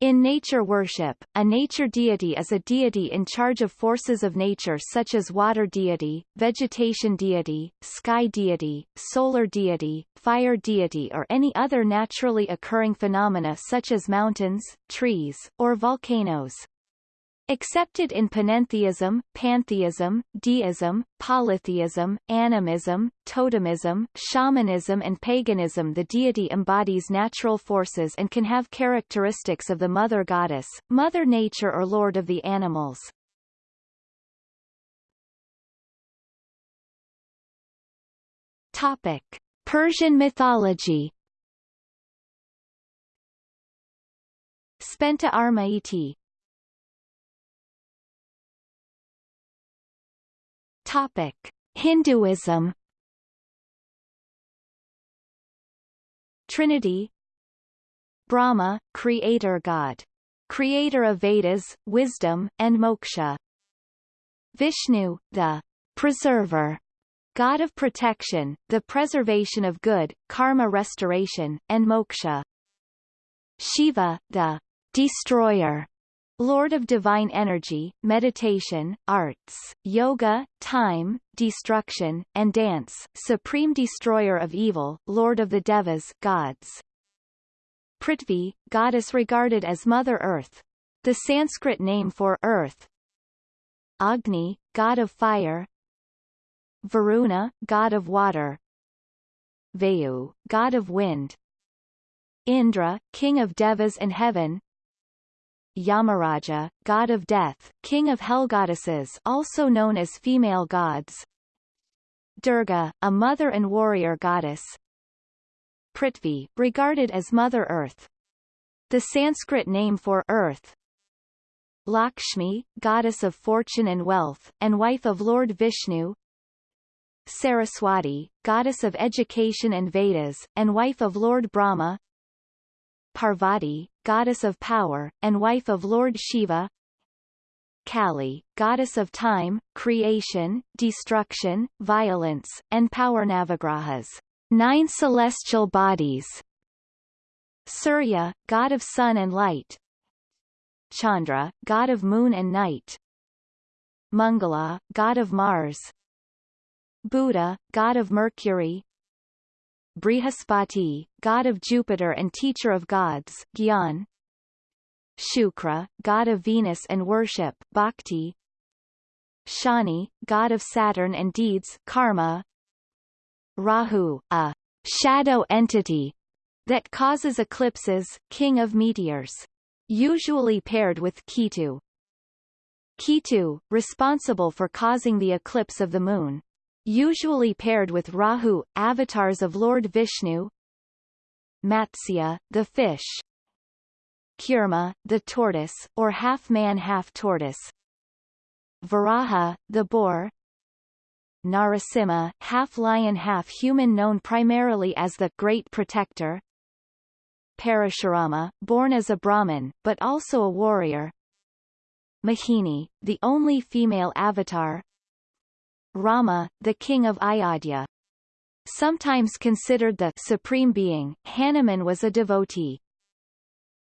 In nature worship, a nature deity is a deity in charge of forces of nature such as water deity, vegetation deity, sky deity, solar deity, fire deity or any other naturally occurring phenomena such as mountains, trees, or volcanoes. Accepted in panentheism, pantheism, deism, polytheism, animism, totemism, shamanism and paganism the deity embodies natural forces and can have characteristics of the mother goddess, mother nature or lord of the animals. Topic. Persian mythology Spenta Armaiti Topic: Hinduism. Trinity Brahma, creator god. Creator of Vedas, wisdom, and moksha. Vishnu, the preserver, god of protection, the preservation of good, karma restoration, and moksha. Shiva, the destroyer, Lord of divine energy, meditation, arts, yoga, time, destruction, and dance, supreme destroyer of evil, Lord of the Devas gods. Prithvi, goddess regarded as Mother Earth. The Sanskrit name for Earth. Agni, god of fire. Varuna, god of water. Vayu, god of wind. Indra, king of Devas and heaven. Yamaraja, god of death, king of hell goddesses also known as female gods. Durga, a mother and warrior goddess. Prithvi, regarded as Mother Earth. The Sanskrit name for Earth. Lakshmi, goddess of fortune and wealth, and wife of Lord Vishnu. Saraswati, goddess of education and Vedas, and wife of Lord Brahma. Parvati, goddess of power, and wife of Lord Shiva. Kali, goddess of time, creation, destruction, violence, and power Navagrahas, nine celestial bodies. Surya, god of sun and light. Chandra, god of moon and night. Mangala, god of Mars. Buddha, god of Mercury Brihaspati, god of Jupiter and teacher of gods, Gyan. Shukra, god of Venus and worship, Bhakti. Shani, god of Saturn and deeds, Karma. Rahu, a shadow entity that causes eclipses, king of meteors. Usually paired with Ketu. Ketu, responsible for causing the eclipse of the moon usually paired with Rahu, avatars of Lord Vishnu Matsya, the fish Kurma, the tortoise, or half-man half-tortoise Varaha, the boar Narasimha, half-lion half-human known primarily as the Great Protector Parashurama, born as a Brahmin, but also a warrior Mohini, the only female avatar Rama, the king of Ayodhya. Sometimes considered the supreme being, Hanuman was a devotee.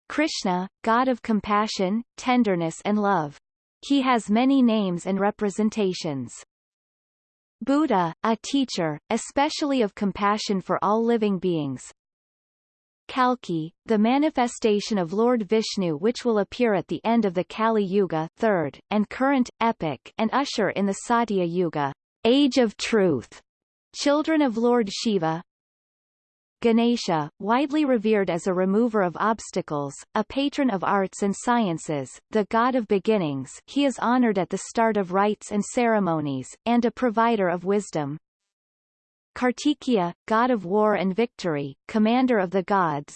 Krishna, god of compassion, tenderness and love. He has many names and representations. Buddha, a teacher, especially of compassion for all living beings. Kalki, the manifestation of Lord Vishnu which will appear at the end of the Kali Yuga third, and current, epic and usher in the Satya Yuga, Age of Truth, children of Lord Shiva. Ganesha, widely revered as a remover of obstacles, a patron of arts and sciences, the god of beginnings he is honored at the start of rites and ceremonies, and a provider of wisdom. Kartikeya, god of war and victory, commander of the gods.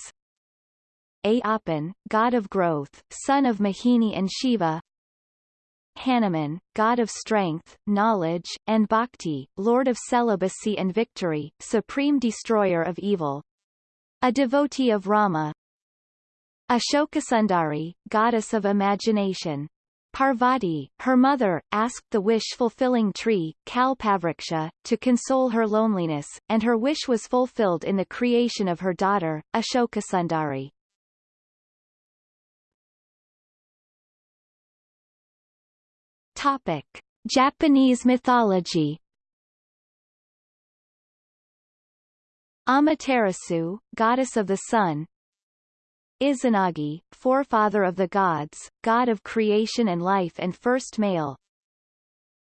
Ayyappan, god of growth, son of Mohini and Shiva. Hanuman, god of strength, knowledge, and bhakti, lord of celibacy and victory, supreme destroyer of evil. A devotee of Rama. Ashokasundari, goddess of imagination. Parvati, her mother, asked the wish-fulfilling tree, Kalpavriksha, to console her loneliness, and her wish was fulfilled in the creation of her daughter, Ashokasundari. Topic. Japanese mythology. Amaterasu, goddess of the sun. Izanagi, forefather of the gods, god of creation and life and first male.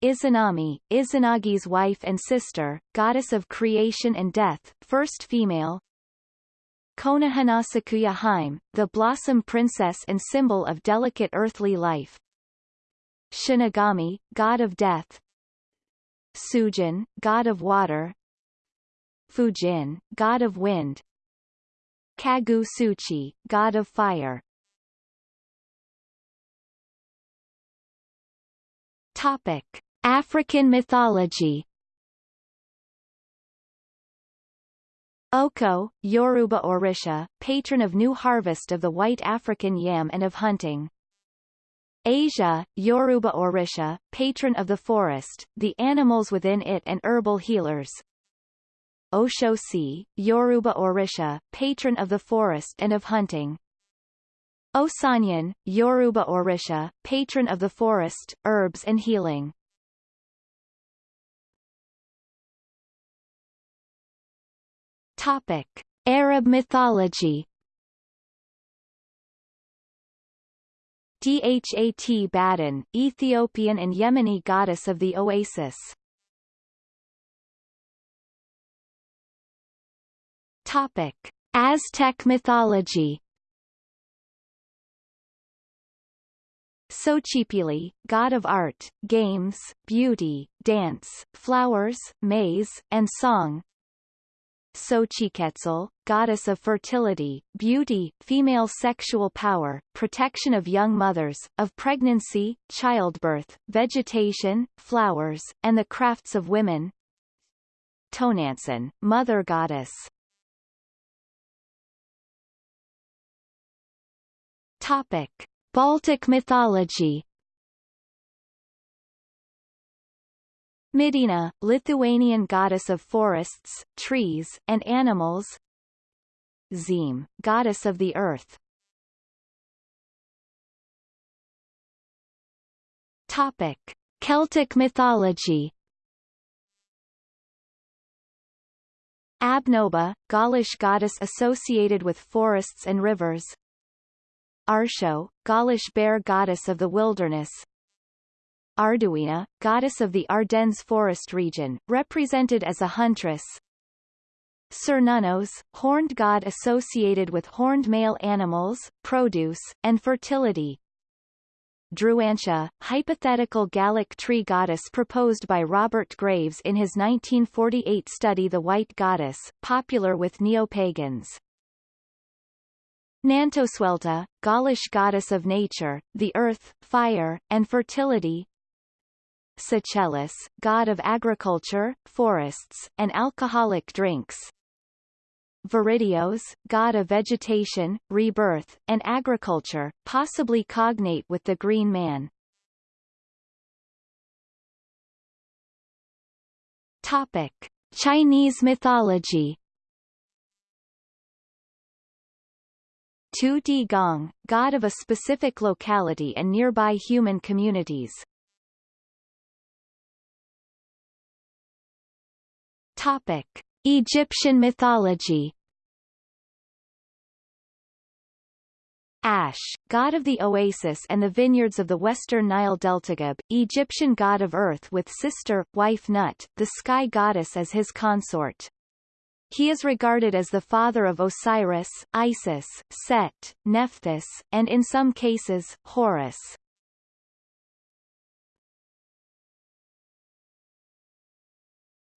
Izanami, Izanagi's wife and sister, goddess of creation and death, first female. Konohanasakuya Hime, the blossom princess and symbol of delicate earthly life Shinigami, god of death Suijin, god of water Fujin, god of wind Kagutsuchi, god of fire Topic. African mythology Oko, Yoruba Orisha, patron of new harvest of the white African yam and of hunting. Asia, Yoruba Orisha, patron of the forest, the animals within it and herbal healers. Oshosi, Yoruba Orisha, patron of the forest and of hunting. Osanyin, Yoruba Orisha, patron of the forest, herbs and healing. Topic. Arab mythology Dhat Badan, Ethiopian and Yemeni goddess of the oasis. Topic: Aztec mythology. Xochipilli, god of art, games, beauty, dance, flowers, maize, and song. Xochiquetzal, goddess of fertility, beauty, female sexual power, protection of young mothers, of pregnancy, childbirth, vegetation, flowers, and the crafts of women. Tonantzin, mother goddess. Topic: Baltic mythology Medeina, Lithuanian goddess of forests, trees, and animals. Zeme, goddess of the earth. Topic. Celtic mythology. Abnoba, Gaulish goddess associated with forests and rivers. Arsho, Gaulish bear goddess of the wilderness Arduina, goddess of the Ardennes forest region, represented as a huntress. Cernunnos, horned god associated with horned male animals, produce, and fertility. Druantia, hypothetical Gallic tree goddess proposed by Robert Graves in his 1948 study The White Goddess, popular with neo-pagans. Nantosuelta, Gaulish goddess of nature, the earth, fire, and fertility, Seychelles, god of agriculture, forests, and alcoholic drinks. Viridios, god of vegetation, rebirth, and agriculture, possibly cognate with the Green Man. Topic. Chinese mythology Tu Di Gong, god of a specific locality and nearby human communities. Topic: Egyptian mythology. Ash, god of the oasis and the vineyards of the western Nile Delta. Egyptian god of earth with sister, wife Nut, the sky goddess as his consort. He is regarded as the father of Osiris, Isis, Set, Nephthys, and in some cases, Horus.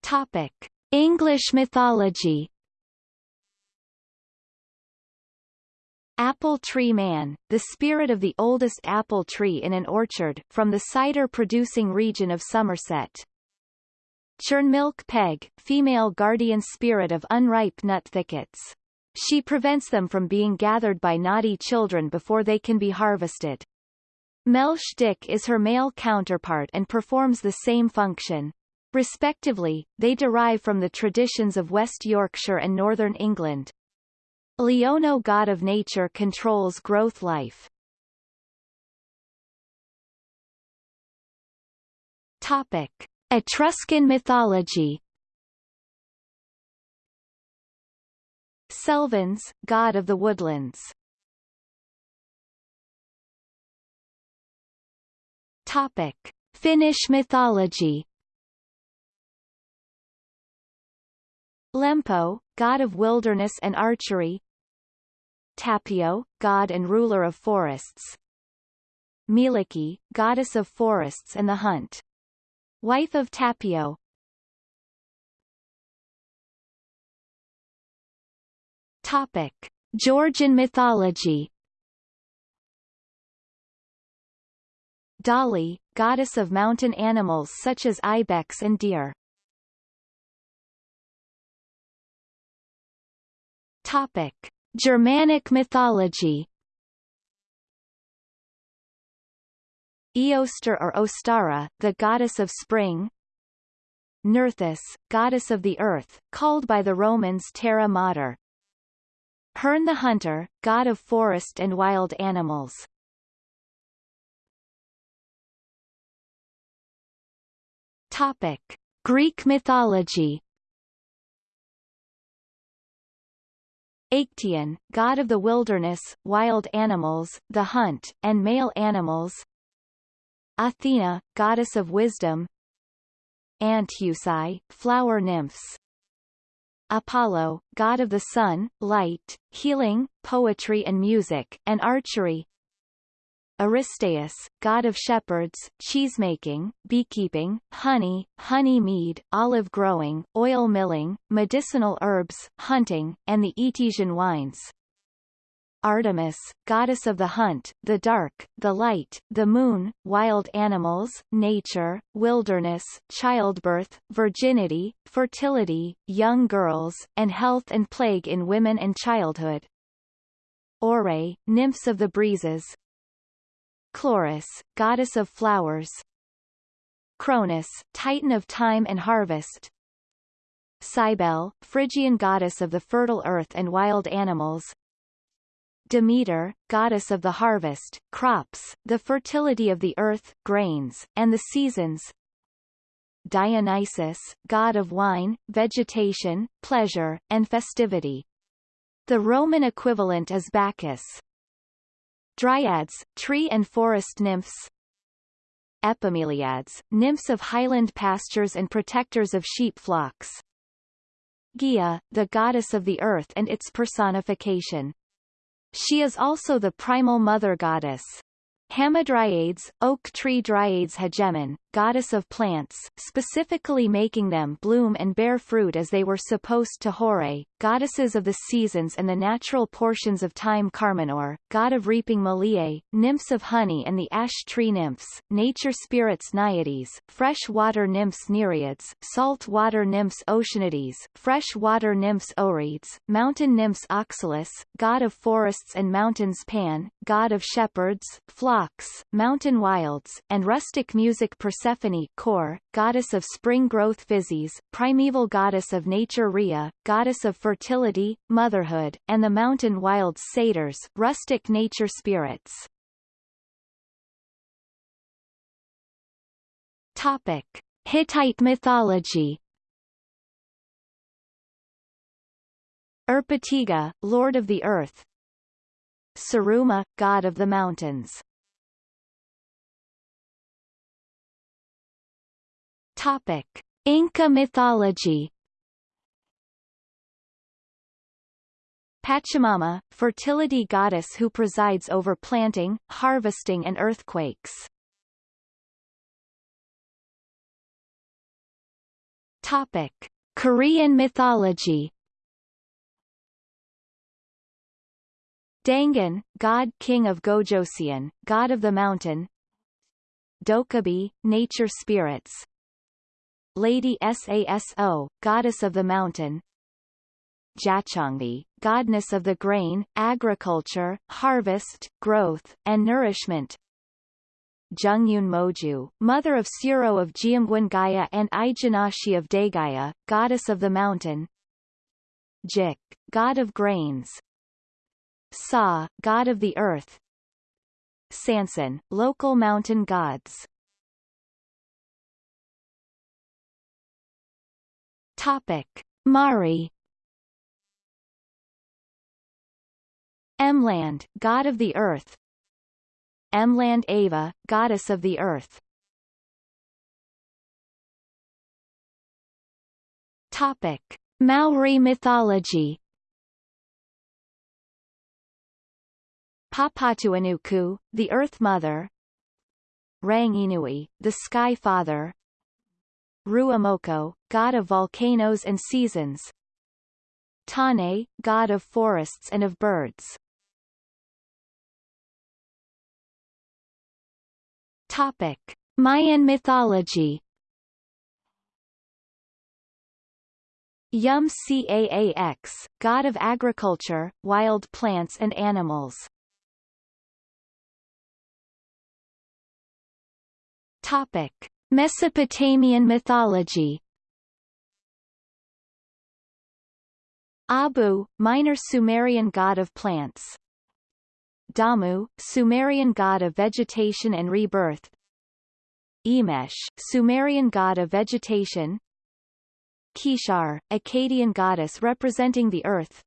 Topic. English mythology Apple Tree Man, the spirit of the oldest apple tree in an orchard, from the cider-producing region of Somerset. Churnmilk Peg, female guardian spirit of unripe nut thickets. She prevents them from being gathered by naughty children before they can be harvested. Melsh Dick is her male counterpart and performs the same function. Respectively, they derive from the traditions of West Yorkshire and Northern England. Leono god of nature controls growth life. Topic. Etruscan mythology Selvans, god of the woodlands. Topic: Finnish mythology. Lempo, god of wilderness and archery. Tapio, god and ruler of forests. Mielikki, goddess of forests and the hunt. Wife of Tapio. Topic: Georgian mythology. Dali, goddess of mountain animals such as ibex and deer. Topic: Germanic mythology. Eostre or Ostara, the goddess of spring. Nerthus, goddess of the earth, called by the Romans Terra Mater. Herne the Hunter, god of forest and wild animals. Topic: Greek mythology. Actaeon, god of the wilderness, wild animals, the hunt, and male animals. Athena, goddess of wisdom. Anthousai, flower nymphs. Apollo, god of the sun, light, healing, poetry and music, and archery. Aristaeus, god of shepherds, cheesemaking, beekeeping, honey, honey mead, olive growing, oil milling, medicinal herbs, hunting, and the Etesian wines. Artemis, goddess of the hunt, the dark, the light, the moon, wild animals, nature, wilderness, childbirth, virginity, fertility, young girls, and health and plague in women and childhood. Ore, nymphs of the breezes. Chloris, goddess of flowers. Cronus, titan of time and harvest. Cybele, Phrygian goddess of the fertile earth and wild animals. Demeter, goddess of the harvest, crops, the fertility of the earth, grains, and the seasons. Dionysus, god of wine, vegetation, pleasure, and festivity. The Roman equivalent is Bacchus. Dryads, tree and forest nymphs. Epimeliads, nymphs of highland pastures and protectors of sheep flocks. Gaia, the goddess of the earth and its personification. She is also the primal mother goddess. Hamadryades, oak tree Dryades Hegemon, goddess of plants, specifically making them bloom and bear fruit as they were supposed to Hore, goddesses of the seasons and the natural portions of time Karmanor, god of reaping Meliae, nymphs of honey and the ash tree nymphs, nature spirits Naiades, fresh water nymphs Nereids, salt water nymphs Oceanides, fresh water nymphs Oreads, mountain nymphs Oxalis, god of forests and mountains Pan, god of shepherds, flocks mountain wilds, and rustic music Persephone Kore, goddess of spring growth Physis, primeval goddess of nature Rhea, goddess of fertility, motherhood, and the mountain wilds satyrs, rustic nature spirits. Topic. Hittite mythology Erpatiga, Lord of the Earth Sarruma, God of the Mountains Topic: Inca mythology. Pachamama, fertility goddess who presides over planting, harvesting and earthquakes. Topic: Korean mythology. Dangun, god king of Gojoseon, god of the mountain. Dokkaebi, nature spirits, Lady Saso, goddess of the mountain. Jacheongbi, goddess of the grain, agriculture, harvest, growth, and nourishment. Jungyun Moju, mother of Suro of Jeongeon and Ijinashi of Daegaya, goddess of the mountain. Jik, god of grains. Sa, god of the earth. Sansan, local mountain gods. Topic. Mari Emland, god of the earth. Emland Ava, goddess of the earth. Topic. Maori mythology. Papatuanuku, the Earth Mother. Ranginui, the Sky Father. Ruamoko, god of volcanoes and seasons. Tane, god of forests and of birds Topic. Mayan mythology Yum Caax, god of agriculture, wild plants and animals. Topic: Mesopotamian mythology. Abu, minor Sumerian god of plants. Damu, Sumerian god of vegetation and rebirth. Emesh, Sumerian god of vegetation. Kishar, Akkadian goddess representing the earth.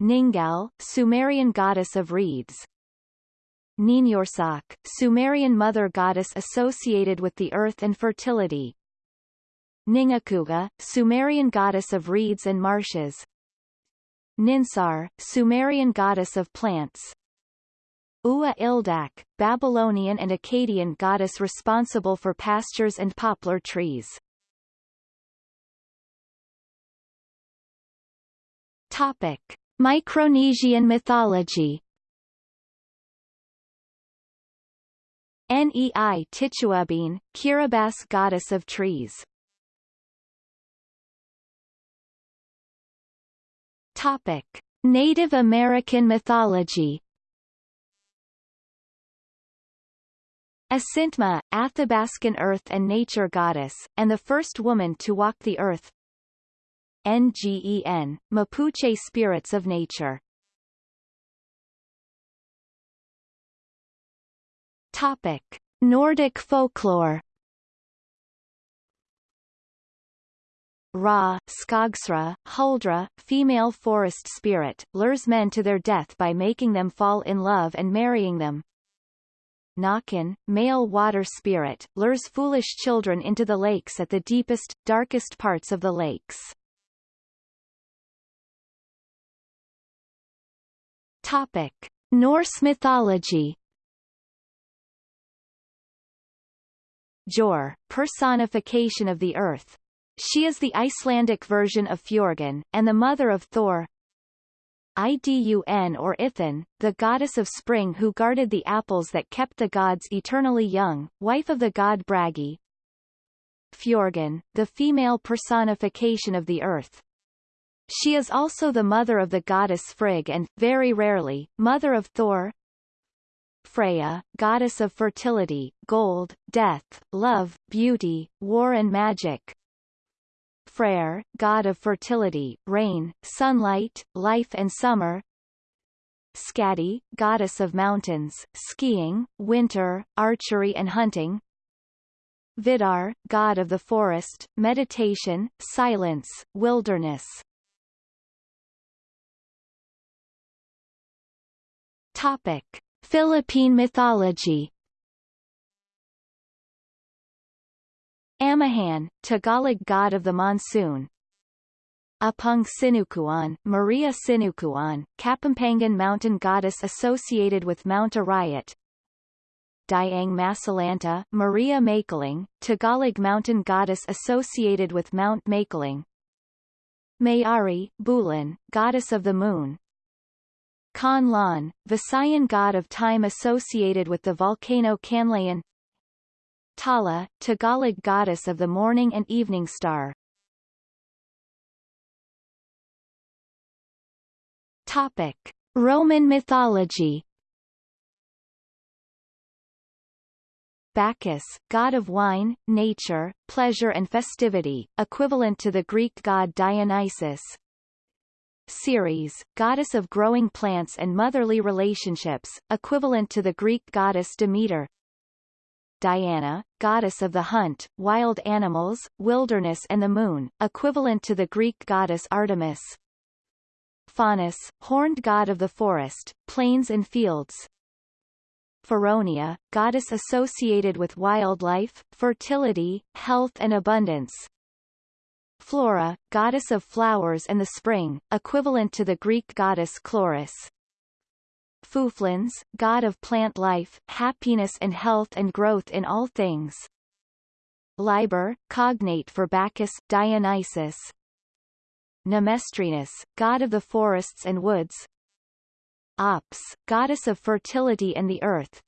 Ningal, Sumerian goddess of reeds. Ninyorsak, Sumerian mother goddess associated with the earth and fertility. Ningakuga, Sumerian goddess of reeds and marshes. Ninsar, Sumerian goddess of plants. Ua Ildak, Babylonian and Akkadian goddess responsible for pastures and poplar trees. Topic. Micronesian mythology Nei Tituabine, Kiribati goddess of trees. Topic: Native American mythology. Asintmah, Athabascan earth and nature goddess, and the first woman to walk the earth. NGEN, Mapuche spirits of nature. Topic: Nordic folklore. Ra, Skogsra, Huldra, female forest spirit, lures men to their death by making them fall in love and marrying them. Nakan, male water spirit, lures foolish children into the lakes at the deepest, darkest parts of the lakes. Topic. Norse mythology Jor, personification of the earth. She is the Icelandic version of Fjorgyn, and the mother of Thor. Idun or Ithin, the goddess of spring who guarded the apples that kept the gods eternally young, wife of the god Bragi. Fjorgyn, the female personification of the earth. She is also the mother of the goddess Frigg and, very rarely, mother of Thor. Freya, goddess of fertility, gold, death, love, beauty, war and magic. Freyr, god of fertility, rain, sunlight, life and summer. Skadi, goddess of mountains, skiing, winter, archery and hunting. Vidar, god of the forest, meditation, silence, wilderness. Topic. Philippine mythology Amihan, Tagalog god of the monsoon. Apung Sinukuan, Maria Sinukuan, Kapampangan mountain goddess associated with Mount Arayat. Diang Masalanta, Maria Makiling, Tagalog mountain goddess associated with Mount Makiling. Mayari, Bulan, goddess of the moon, Kanlaon, Visayan god of time associated with the volcano Kanlaon Tala, Tagalog goddess of the morning and evening star. Topic. Roman mythology Bacchus, god of wine, nature, pleasure and festivity, equivalent to the Greek god Dionysus, Ceres, goddess of growing plants and motherly relationships, equivalent to the Greek goddess Demeter. Diana, goddess of the hunt, wild animals, wilderness and the moon, equivalent to the Greek goddess Artemis. Faunus, horned god of the forest, plains and fields. Feronia, goddess associated with wildlife, fertility, health and abundance. Flora, goddess of flowers and the spring, equivalent to the Greek goddess Chloris. Fufluns, god of plant life, happiness and health and growth in all things. Liber, cognate for Bacchus, Dionysus. Nemestrinus, god of the forests and woods. Ops, goddess of fertility and the earth.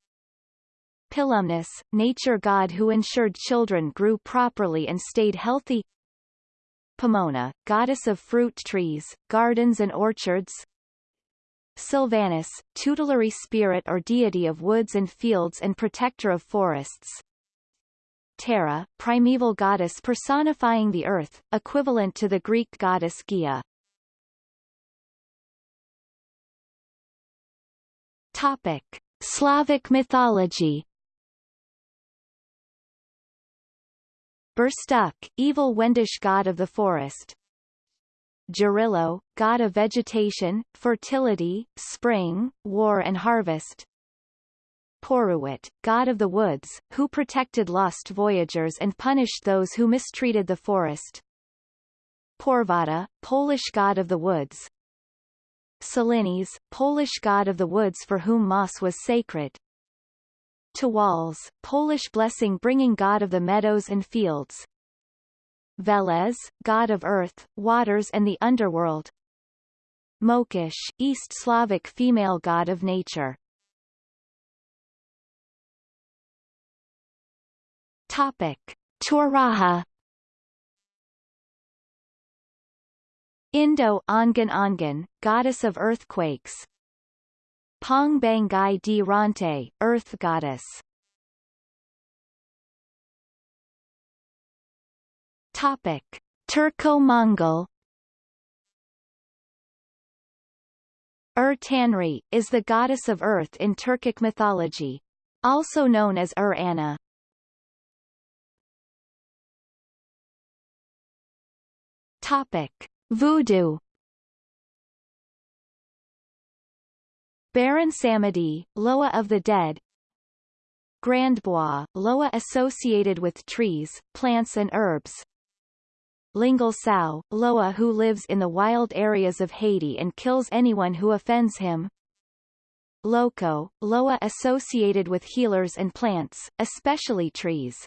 Pilumnus, nature god who ensured children grew properly and stayed healthy. Pomona, goddess of fruit trees, gardens and orchards. Silvanus, tutelary spirit or deity of woods and fields and protector of forests. Terra, primeval goddess personifying the earth, equivalent to the Greek goddess Gaia. Topic. Slavic mythology Burstuk, evil Wendish god of the forest. Jarilo, god of vegetation, fertility, spring, war and harvest. Poruit, god of the woods, who protected lost voyagers and punished those who mistreated the forest. Porvata, Polish god of the woods. Selines, Polish god of the woods for whom moss was sacred. Tawals, Polish blessing-bringing god of the meadows and fields. Veles, god of earth, waters and the underworld. Mokish, East Slavic female god of nature. Topic: Turaha Indo-Ongan Ongan, goddess of earthquakes, Pong Bangai di Ronte, Earth Goddess. Topic: Turco-Mongol. Ur Tanri, is the goddess of earth in Turkic mythology. Also known as Ur Anna. Topic: Voodoo. Baron Samedi, Loa of the Dead Grandbois, Loa associated with trees, plants and herbs Lingal Sao, Loa who lives in the wild areas of Haiti and kills anyone who offends him. Loco, Loa associated with healers and plants, especially trees